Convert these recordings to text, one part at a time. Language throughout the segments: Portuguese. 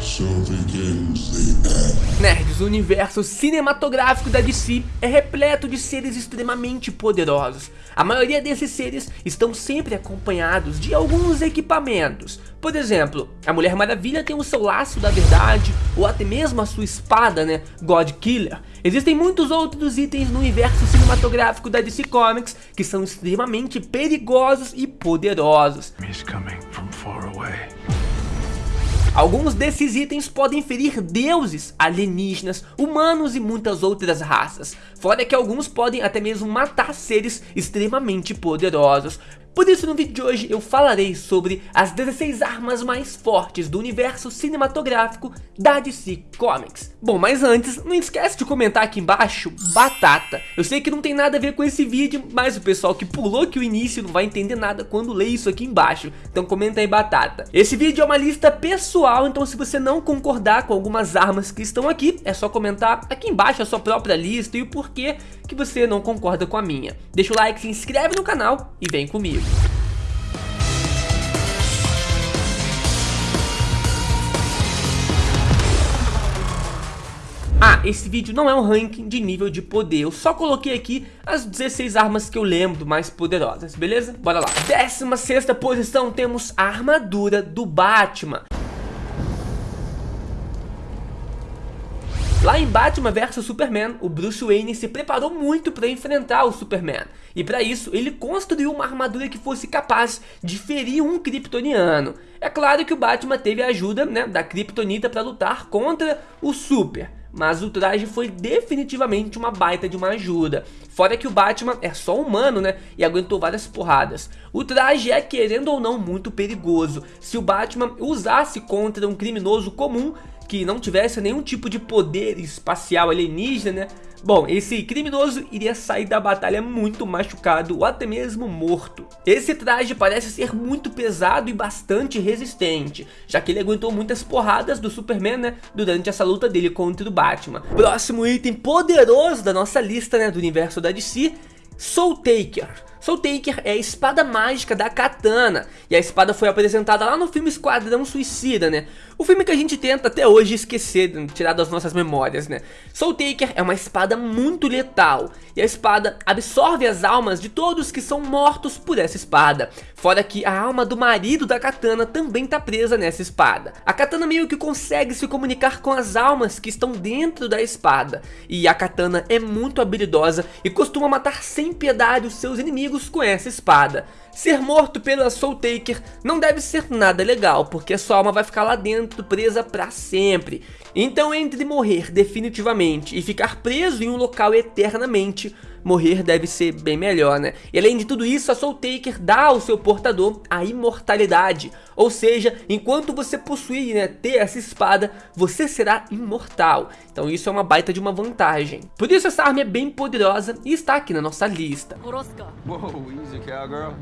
So begins the end. Nerds, o universo cinematográfico da DC é repleto de seres extremamente poderosos. A maioria desses seres estão sempre acompanhados de alguns equipamentos. Por exemplo, a Mulher Maravilha tem o seu laço da verdade, ou até mesmo a sua espada, né, God Killer. Existem muitos outros itens no universo cinematográfico da DC Comics que são extremamente perigosos e poderosos. He's coming from far away. Alguns desses itens podem ferir deuses, alienígenas, humanos e muitas outras raças. Fora que alguns podem até mesmo matar seres extremamente poderosos. Por isso no vídeo de hoje eu falarei sobre as 16 armas mais fortes do universo cinematográfico da DC Comics. Bom, mas antes, não esquece de comentar aqui embaixo, batata. Eu sei que não tem nada a ver com esse vídeo, mas o pessoal que pulou aqui o início não vai entender nada quando lê isso aqui embaixo. Então comenta aí batata. Esse vídeo é uma lista pessoal, então se você não concordar com algumas armas que estão aqui, é só comentar aqui embaixo a sua própria lista e o porquê que você não concorda com a minha. Deixa o like, se inscreve no canal e vem comigo. Esse vídeo não é um ranking de nível de poder, eu só coloquei aqui as 16 armas que eu lembro mais poderosas, beleza? Bora lá. 16 posição temos a armadura do Batman. Lá em Batman vs Superman, o Bruce Wayne se preparou muito para enfrentar o Superman. E para isso, ele construiu uma armadura que fosse capaz de ferir um kryptoniano. É claro que o Batman teve a ajuda né, da kryptonita para lutar contra o Super. Mas o traje foi definitivamente uma baita de uma ajuda. Fora que o Batman é só humano, né? E aguentou várias porradas. O traje é, querendo ou não, muito perigoso. Se o Batman usasse contra um criminoso comum, que não tivesse nenhum tipo de poder espacial alienígena, né? Bom, esse criminoso iria sair da batalha muito machucado ou até mesmo morto. Esse traje parece ser muito pesado e bastante resistente, já que ele aguentou muitas porradas do Superman, né, durante essa luta dele contra o Batman. Próximo item poderoso da nossa lista, né, do universo da DC, Soul Taker. Soul Taker é a espada mágica da Katana, e a espada foi apresentada lá no filme Esquadrão Suicida, né? O filme que a gente tenta até hoje esquecer, tirar das nossas memórias, né? Soul Taker é uma espada muito letal, e a espada absorve as almas de todos que são mortos por essa espada. Fora que a alma do marido da Katana também tá presa nessa espada. A Katana meio que consegue se comunicar com as almas que estão dentro da espada, e a Katana é muito habilidosa e costuma matar sem piedade os seus inimigos inimigos com essa espada. Ser morto pela Soul Taker não deve ser nada legal, porque sua alma vai ficar lá dentro presa para sempre. Então entre morrer definitivamente e ficar preso em um local eternamente, morrer deve ser bem melhor, né? E além de tudo isso, a Soul Taker dá ao seu portador a imortalidade. Ou seja, enquanto você possuir, né, ter essa espada, você será imortal. Então isso é uma baita de uma vantagem. Por isso essa arma é bem poderosa e está aqui na nossa lista. Whoa, easy, cowgirl.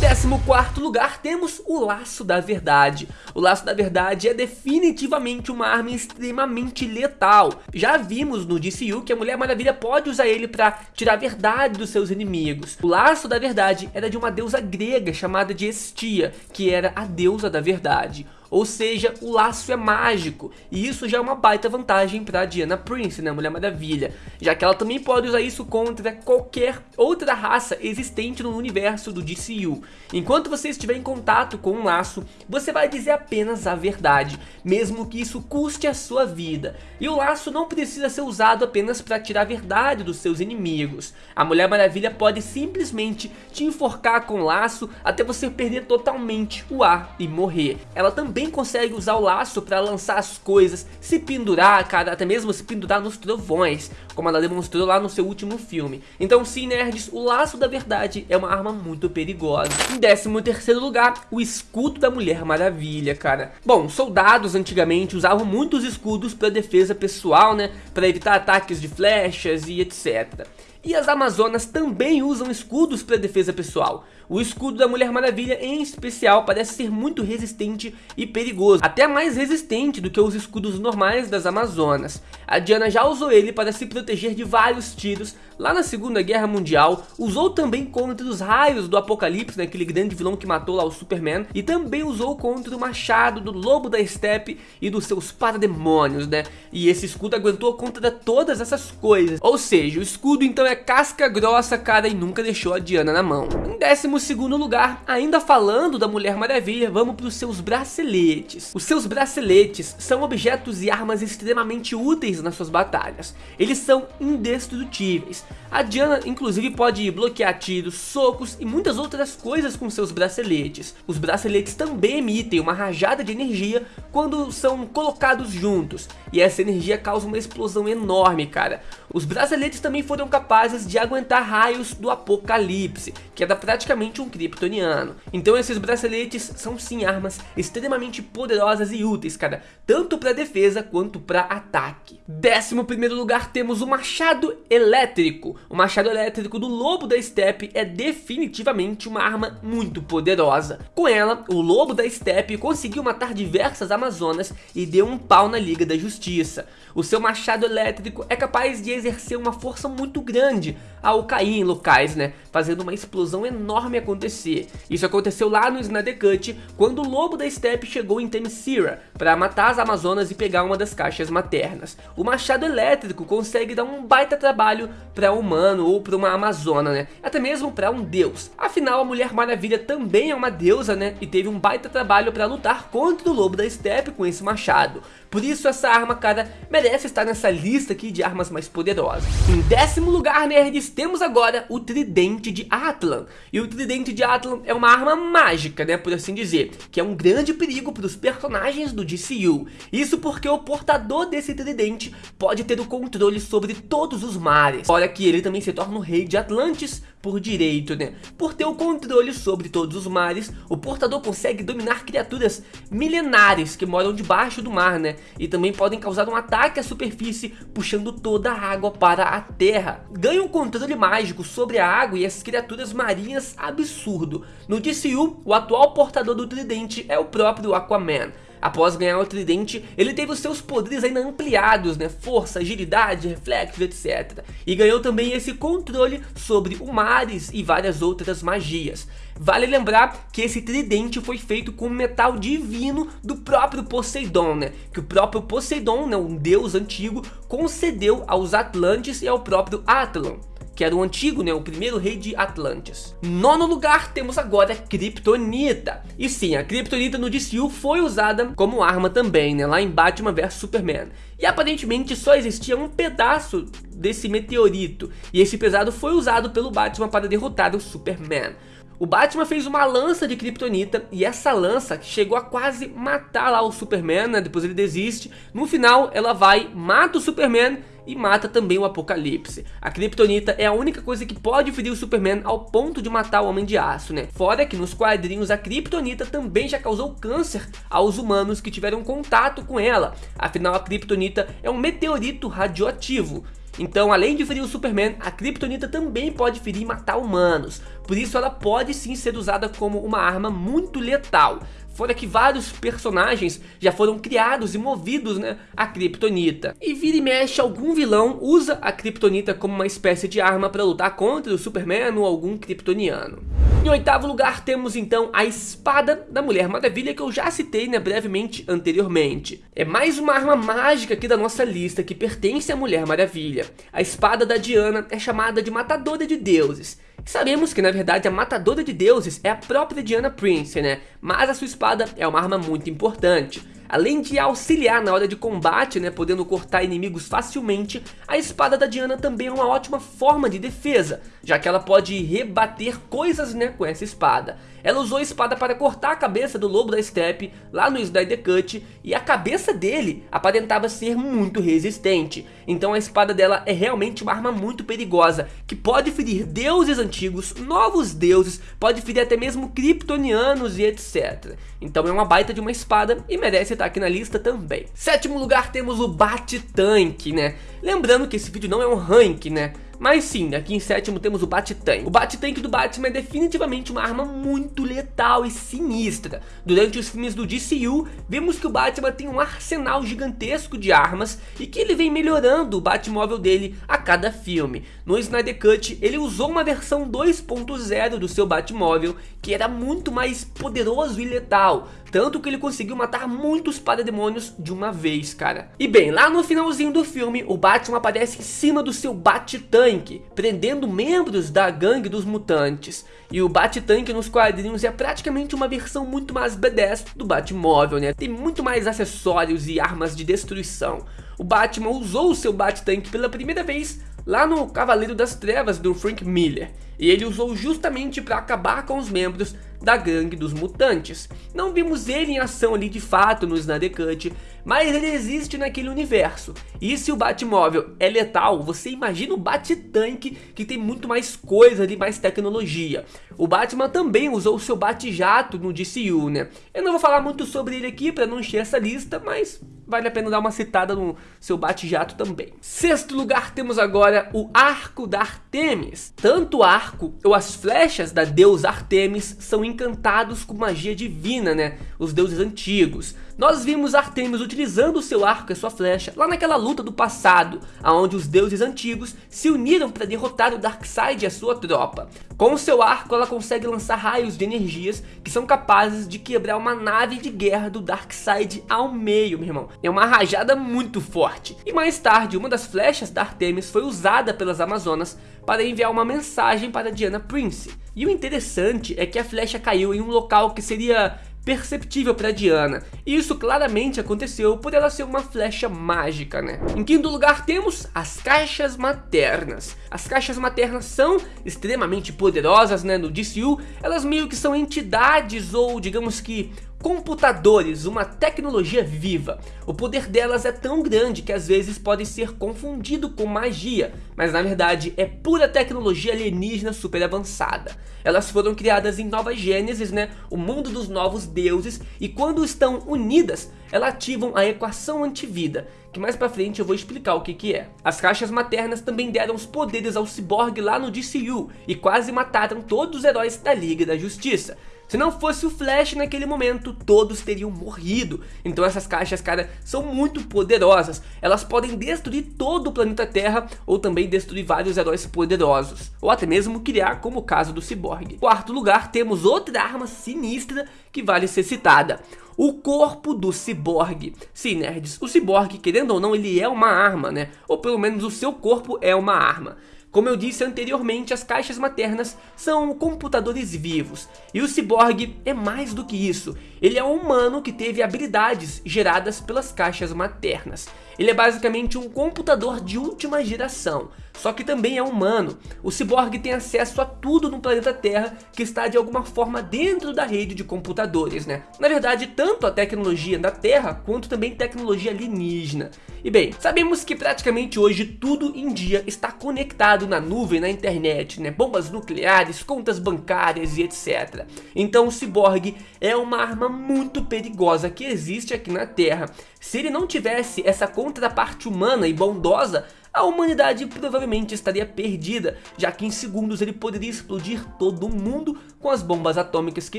Décimo quarto lugar temos o Laço da Verdade. O Laço da Verdade é definitivamente uma arma extremamente letal. Já vimos no DCU que a Mulher Maravilha pode usar ele para tirar a verdade dos seus inimigos. O Laço da Verdade era de uma deusa grega chamada de Estia, que era a deusa da verdade. Ou seja, o laço é mágico, e isso já é uma baita vantagem para Diana Prince, né, Mulher Maravilha, já que ela também pode usar isso contra qualquer outra raça existente no universo do DCU. Enquanto você estiver em contato com um laço, você vai dizer apenas a verdade, mesmo que isso custe a sua vida. E o laço não precisa ser usado apenas para tirar a verdade dos seus inimigos. A Mulher Maravilha pode simplesmente te enforcar com o laço até você perder totalmente o ar e morrer. Ela também também consegue usar o laço para lançar as coisas, se pendurar, cara, até mesmo se pendurar nos trovões, como ela demonstrou lá no seu último filme. Então sim, nerds, o laço da verdade é uma arma muito perigosa. Em 13 terceiro lugar, o escudo da Mulher Maravilha, cara. Bom, soldados antigamente usavam muitos escudos para defesa pessoal, né, para evitar ataques de flechas e etc. E as Amazonas também usam escudos para defesa pessoal. O escudo da Mulher Maravilha em especial parece ser muito resistente e perigoso, até mais resistente do que os escudos normais das Amazonas. A Diana já usou ele para se proteger de vários tiros lá na Segunda Guerra Mundial, usou também contra os raios do Apocalipse, né, aquele grande vilão que matou lá o Superman, e também usou contra o machado do Lobo da Steppe e dos seus parademônios, né? E esse escudo aguentou contra todas essas coisas. Ou seja, o escudo então é casca grossa, cara, e nunca deixou a Diana na mão. Em décimo segundo lugar, ainda falando da Mulher Maravilha, vamos para os seus braceletes. Os seus braceletes são objetos e armas extremamente úteis nas suas batalhas. Eles são indestrutíveis. A Diana inclusive pode bloquear tiros, socos e muitas outras coisas com seus braceletes. Os braceletes também emitem uma rajada de energia quando são colocados juntos. E essa energia causa uma explosão enorme, cara. Os braceletes também foram capazes de aguentar raios do apocalipse, que era praticamente um kryptoniano. Então esses braceletes são sim armas extremamente poderosas e úteis, cara, tanto para defesa quanto para ataque. Décimo primeiro lugar temos o machado elétrico. O machado elétrico do Lobo da Steppe é definitivamente uma arma muito poderosa. Com ela, o Lobo da Steppe conseguiu matar diversas amazonas e deu um pau na Liga da Justiça. O seu machado elétrico é capaz de exercer uma força muito grande ao cair em locais, né, fazendo uma explosão enorme acontecer. Isso aconteceu lá no Snyder Cut, quando o Lobo da Steppe chegou em Themyscira para matar as amazonas e pegar uma das caixas maternas. O machado elétrico consegue dar um baita trabalho para um humano ou para uma amazona, né, até mesmo para um deus. Afinal, a Mulher Maravilha também é uma deusa, né, e teve um baita trabalho para lutar contra o Lobo da Steppe com esse machado. Por isso essa arma, cara, merece estar nessa lista aqui de armas mais poderosas. Em décimo lugar, nerds, temos agora o Tridente de Atlan. E o Tridente de Atlan é uma arma mágica, né, por assim dizer, que é um grande perigo para os personagens do DCU. Isso porque o portador desse tridente pode ter o controle sobre todos os mares. Olha que ele também se torna o rei de Atlantis por direito, né? Por ter o controle sobre todos os mares, o portador consegue dominar criaturas milenares que moram debaixo do mar, né? E também podem causar um ataque à superfície, puxando toda a água para a terra. Ganha um controle mágico sobre a água e as criaturas marinhas absurdo. No DCU, o atual portador do tridente é o próprio Aquaman. Após ganhar o tridente, ele teve os seus poderes ainda ampliados, né? Força, agilidade, reflexo, etc. E ganhou também esse controle sobre o mares e várias outras magias. Vale lembrar que esse tridente foi feito com metal divino do próprio Poseidon, né? Que o próprio Poseidon, né, um deus antigo, concedeu aos Atlantes e ao próprio Atlan que era o antigo, né, o primeiro rei de Atlantis. Nono lugar, temos agora Kryptonita. E sim, a Kryptonita no DCU foi usada como arma também, né, lá em Batman vs Superman. E aparentemente só existia um pedaço desse meteorito, e esse pesado foi usado pelo Batman para derrotar o Superman. O Batman fez uma lança de Kryptonita e essa lança chegou a quase matar lá o Superman, né? depois ele desiste. No final ela vai, mata o Superman e mata também o Apocalipse. A Kryptonita é a única coisa que pode ferir o Superman ao ponto de matar o Homem de Aço, né? Fora que nos quadrinhos a Kryptonita também já causou câncer aos humanos que tiveram contato com ela. Afinal a Kryptonita é um meteorito radioativo. Então, além de ferir o Superman, a Kryptonita também pode ferir e matar humanos. Por isso ela pode sim ser usada como uma arma muito letal. Fora que vários personagens já foram criados e movidos né, a Kryptonita. E vira e mexe, algum vilão usa a Kryptonita como uma espécie de arma para lutar contra o Superman ou algum Kryptoniano. Em oitavo lugar temos então a espada da Mulher Maravilha que eu já citei né, brevemente anteriormente. É mais uma arma mágica aqui da nossa lista que pertence à Mulher Maravilha. A espada da Diana é chamada de matadora de deuses Sabemos que na verdade a matadora de deuses é a própria Diana Prince, né? Mas a sua espada é uma arma muito importante. Além de auxiliar na hora de combate, né, podendo cortar inimigos facilmente, a espada da Diana também é uma ótima forma de defesa, já que ela pode rebater coisas né, com essa espada. Ela usou a espada para cortar a cabeça do lobo da steppe lá no Snyder Cut e a cabeça dele aparentava ser muito resistente. Então a espada dela é realmente uma arma muito perigosa que pode ferir deuses antigos, novos deuses, pode ferir até mesmo kryptonianos e etc. Então é uma baita de uma espada e merece estar aqui na lista também. Sétimo lugar temos o Bate-Tanque, né? Lembrando que esse vídeo não é um rank, né? Mas sim, aqui em sétimo temos o Bat-Tank. O Bat-Tank do Batman é definitivamente uma arma muito letal e sinistra. Durante os filmes do DCU, vemos que o Batman tem um arsenal gigantesco de armas e que ele vem melhorando o Batmóvel dele a cada filme. No Snyder Cut, ele usou uma versão 2.0 do seu Batmóvel que era muito mais poderoso e letal, tanto que ele conseguiu matar muitos parademônios de uma vez, cara. E bem, lá no finalzinho do filme, o Batman aparece em cima do seu Bat-Tank, prendendo membros da gangue dos mutantes. E o Bat-Tank nos quadrinhos é praticamente uma versão muito mais badass do Batmóvel, né? Tem muito mais acessórios e armas de destruição. O Batman usou o seu Bat-Tank pela primeira vez lá no Cavaleiro das Trevas do Frank Miller, e ele usou justamente para acabar com os membros da gangue dos mutantes. Não vimos ele em ação ali de fato no Snyder Cut, mas ele existe naquele universo. E se o Batmóvel é letal, você imagina o Bat-Tank que tem muito mais coisa ali, mais tecnologia. O Batman também usou o seu Bat-Jato no DCU, né? Eu não vou falar muito sobre ele aqui para não encher essa lista, mas vale a pena dar uma citada no seu bate-jato também. Sexto lugar temos agora o Arco da Artemis. Tanto o arco ou as flechas da deusa Artemis são encantados com magia divina, né? Os deuses antigos. Nós vimos Artemis utilizando o seu arco e sua flecha lá naquela luta do passado, onde os deuses antigos se uniram para derrotar o Darkseid e a sua tropa. Com o seu arco ela consegue lançar raios de energias que são capazes de quebrar uma nave de guerra do Darkseid ao meio, meu irmão. É uma rajada muito forte. E mais tarde, uma das flechas da Artemis foi usada pelas Amazonas para enviar uma mensagem para Diana Prince. E o interessante é que a flecha caiu em um local que seria perceptível para Diana. E isso claramente aconteceu por ela ser uma flecha mágica, né? Em quinto lugar temos as caixas maternas. As caixas maternas são extremamente poderosas, né? No DCU, elas meio que são entidades ou digamos que computadores, uma tecnologia viva. O poder delas é tão grande que às vezes pode ser confundido com magia, mas na verdade é pura tecnologia alienígena super avançada. Elas foram criadas em Nova Gênesis, né, o mundo dos novos deuses, e quando estão unidas, elas ativam a equação antivida, que mais pra frente eu vou explicar o que que é. As caixas maternas também deram os poderes ao Cyborg lá no DCU, e quase mataram todos os heróis da Liga da Justiça. Se não fosse o Flash naquele momento, todos teriam morrido. Então essas caixas, cara, são muito poderosas. Elas podem destruir todo o planeta Terra ou também destruir vários heróis poderosos. Ou até mesmo criar, como o caso do Cyborg. Quarto lugar, temos outra arma sinistra que vale ser citada o corpo do ciborgue. Sim, nerds, o ciborgue, querendo ou não, ele é uma arma, né? Ou pelo menos o seu corpo é uma arma. Como eu disse anteriormente, as caixas maternas são computadores vivos, e o ciborgue é mais do que isso, ele é um humano que teve habilidades geradas pelas caixas maternas. Ele é basicamente um computador de última geração, só que também é humano. O ciborgue tem acesso a tudo no planeta Terra que está de alguma forma dentro da rede de computadores, né? Na verdade, tanto a tecnologia da Terra quanto também tecnologia alienígena. E bem, sabemos que praticamente hoje tudo em dia está conectado na nuvem, na internet, né? Bombas nucleares, contas bancárias e etc. Então o ciborgue é uma arma muito perigosa que existe aqui na Terra. Se ele não tivesse essa contraparte humana e bondosa, a humanidade provavelmente estaria perdida, já que em segundos ele poderia explodir todo mundo com as bombas atômicas que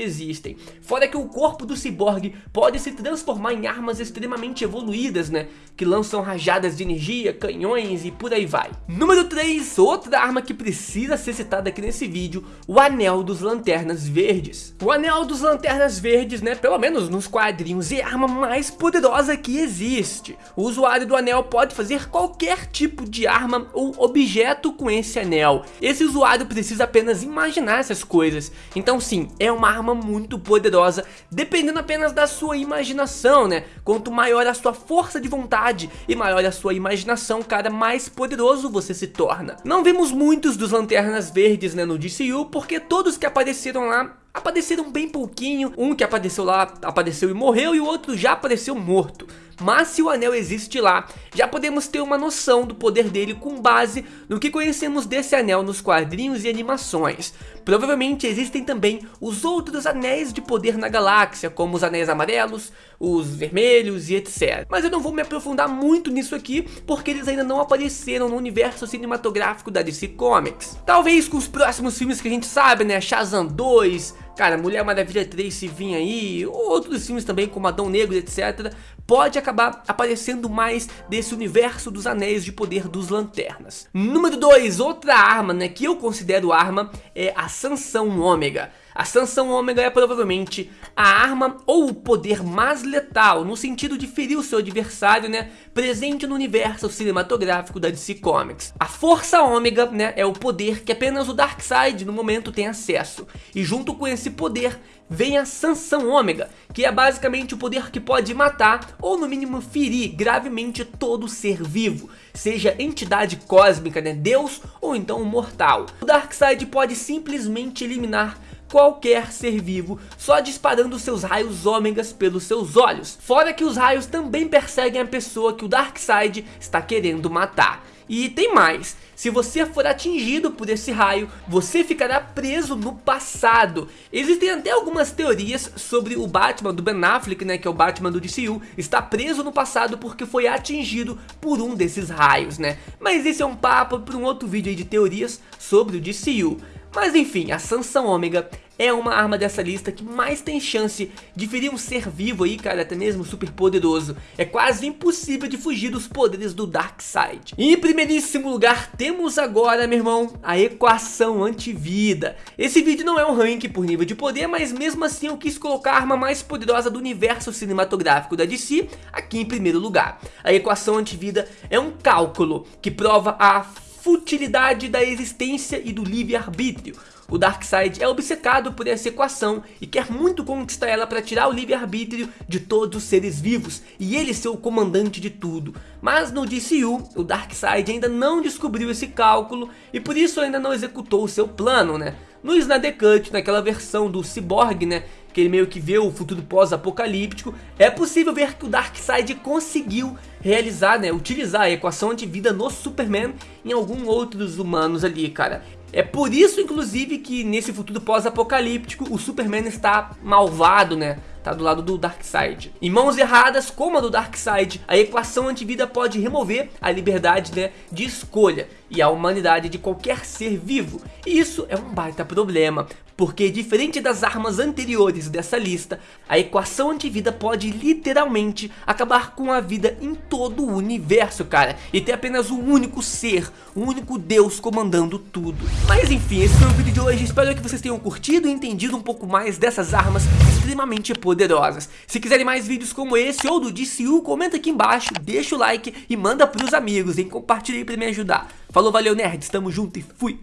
existem. Fora que o corpo do ciborgue pode se transformar em armas extremamente evoluídas, né? Que lançam rajadas de energia, canhões e por aí vai. Número 3, outra arma que precisa ser citada aqui nesse vídeo, o Anel dos Lanternas Verdes. O Anel dos Lanternas Verdes, né, pelo menos nos quadrinhos, é a arma mais poderosa que existe. O usuário do anel pode fazer qualquer tipo tipo de arma ou objeto com esse anel. Esse usuário precisa apenas imaginar essas coisas. Então sim, é uma arma muito poderosa, dependendo apenas da sua imaginação, né? Quanto maior a sua força de vontade e maior a sua imaginação, cara, mais poderoso você se torna. Não vemos muitos dos Lanternas Verdes né, no DCU, porque todos que apareceram lá apareceram bem pouquinho, um que apareceu lá, apareceu e morreu e o outro já apareceu morto. Mas se o anel existe lá, já podemos ter uma noção do poder dele com base no que conhecemos desse anel nos quadrinhos e animações. Provavelmente existem também os outros anéis de poder na galáxia, como os anéis amarelos, os vermelhos e etc. Mas eu não vou me aprofundar muito nisso aqui, porque eles ainda não apareceram no universo cinematográfico da DC Comics. Talvez com os próximos filmes que a gente sabe, né, Shazam 2, Cara, Mulher Maravilha 3 se vir aí, outros filmes também como Adão Negro, etc. Pode acabar aparecendo mais desse universo dos anéis de poder dos lanternas. Número 2, outra arma, né, que eu considero arma, é a Sansão Ômega. A Sansão Ômega é provavelmente a arma ou o poder mais letal, no sentido de ferir o seu adversário, né, presente no universo cinematográfico da DC Comics. A Força Ômega, né, é o poder que apenas o Darkseid no momento tem acesso, e junto com esse poder vem a Sansão Ômega, que é basicamente o poder que pode matar ou no mínimo ferir gravemente todo ser vivo, seja entidade cósmica, né, Deus ou então mortal. O Darkseid pode simplesmente eliminar qualquer ser vivo, só disparando seus raios ômegas pelos seus olhos. Fora que os raios também perseguem a pessoa que o Darkseid está querendo matar. E tem mais, se você for atingido por esse raio, você ficará preso no passado. Existem até algumas teorias sobre o Batman do Ben Affleck, né, que é o Batman do DCU, está preso no passado porque foi atingido por um desses raios, né. Mas esse é um papo para um outro vídeo de teorias sobre o DCU. Mas enfim, a Sansão Ômega é uma arma dessa lista que mais tem chance de ferir um ser vivo aí, cara, até mesmo super poderoso. É quase impossível de fugir dos poderes do Darkseid. Em primeiríssimo lugar, temos agora, meu irmão, a equação antivida. Esse vídeo não é um ranking por nível de poder, mas mesmo assim eu quis colocar a arma mais poderosa do universo cinematográfico da DC aqui em primeiro lugar. A equação antivida é um cálculo que prova a futilidade da existência e do livre-arbítrio. O Darkseid é obcecado por essa equação e quer muito conquistar ela para tirar o livre-arbítrio de todos os seres vivos e ele ser o comandante de tudo. Mas no DCU, o Darkseid ainda não descobriu esse cálculo e por isso ainda não executou o seu plano, né? No Snyder Cut, naquela versão do Cyborg, né, que ele meio que vê o futuro pós-apocalíptico, é possível ver que o Darkseid conseguiu realizar, né, utilizar a equação antivida no Superman em algum outros humanos ali, cara. É por isso, inclusive, que nesse futuro pós-apocalíptico o Superman está malvado, né? Tá do lado do Darkseid. Em mãos erradas, como a do Darkseid, a equação antivida pode remover a liberdade né, de escolha e a humanidade de qualquer ser vivo. E isso é um baita problema, porque diferente das armas anteriores dessa lista, a equação antivida pode literalmente acabar com a vida em todo o universo, cara, e ter apenas um único ser, um único Deus comandando tudo. Mas enfim, esse foi o vídeo de hoje, espero que vocês tenham curtido e entendido um pouco mais dessas armas extremamente poderosas. Se quiserem mais vídeos como esse ou do DCU, comenta aqui embaixo, deixa o like e manda pros amigos, hein? Compartilha aí pra me ajudar. Falou, valeu nerds, tamo junto e fui!